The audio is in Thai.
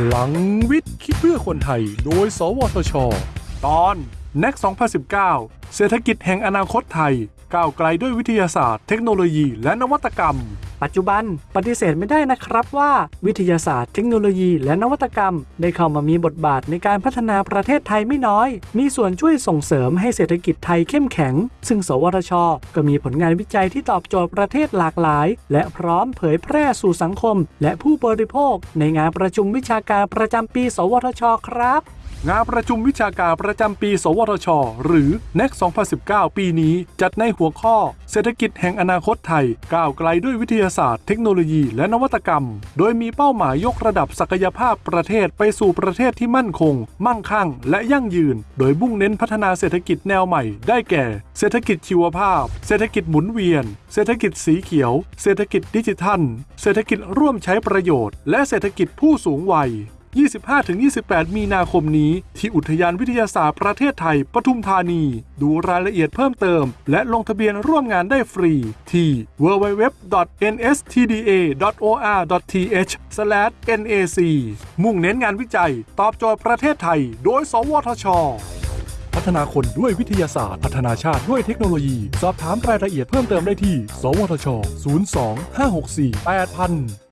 พลังวิทย์ คิดเพื่อคนไทย โดย สวทช ตอน NEC 2019 เศรษฐกิจแห่งอนาคตไทย ก้าวไกลด้วยวิทยาศาสตร์ เทคโนโลยีและนวัตกรรม ปัจจุบันปฏิเสธไม่ได้นะครับว่าวิทยาศาสตร์เทคโนโลยีและนวัตกรรม ได้เข้ามามีบทบาทในการพัฒนาประเทศไทยไม่น้อย มีส่วนช่วยส่งเสริมให้เศรษฐกิจไทยเข้มแข็ง ซึ่ง สวทช ก็มีผลงานวิจัยที่ตอบโจทย์ประเทศหลากหลาย และพร้อมเผยแพร่สู่สังคม และผู้บริโภค ในงานประชุมวิชาการประจำปี สวทช ครับ งานประชุมวิชาการประจำปี สวทช หรือ NEC 2019 ปีนี้ จัดในหัวข้อ เศรษฐกิจแห่งอนาคตไทย ก้าวไกลด้วยวิทยาศาสตร์ เทคโนโลยี และนวัตกรรม โดยมีเป้าหมายยกระดับศักยภาพประเทศไปสู่ประเทศที่มั่นคง มั่งคั่ง และยั่งยืน โดยมุ่งเน้นพัฒนาเศรษฐกิจแนวใหม่ ได้แก่ เศรษฐกิจชีวภาพ เศรษฐกิจหมุนเวียน เศรษฐกิจสีเขียว เศรษฐกิจดิจิทัล เศรษฐกิจร่วมใช้ประโยชน์ และเศรษฐกิจผู้สูงวัย 25-28 มีนาคมนี้ ที่อุทยานวิทยาศาสตร์ประเทศไทย ปทุมธานี ดูรายละเอียดเพิ่มเติม และลงทะเบียนร่วมงานได้ฟรี ที่ www.nstda.or.th/nac มุ่งเน้นงานวิจัย ตอบโจทย์ประเทศไทย โดย สวทช พัฒนาคนด้วยวิทยาศาสตร์ พัฒนาชาติด้วยเทคโนโลยี สอบถามรายละเอียดเพิ่มเติมได้ที่ สวทช 02 564 8000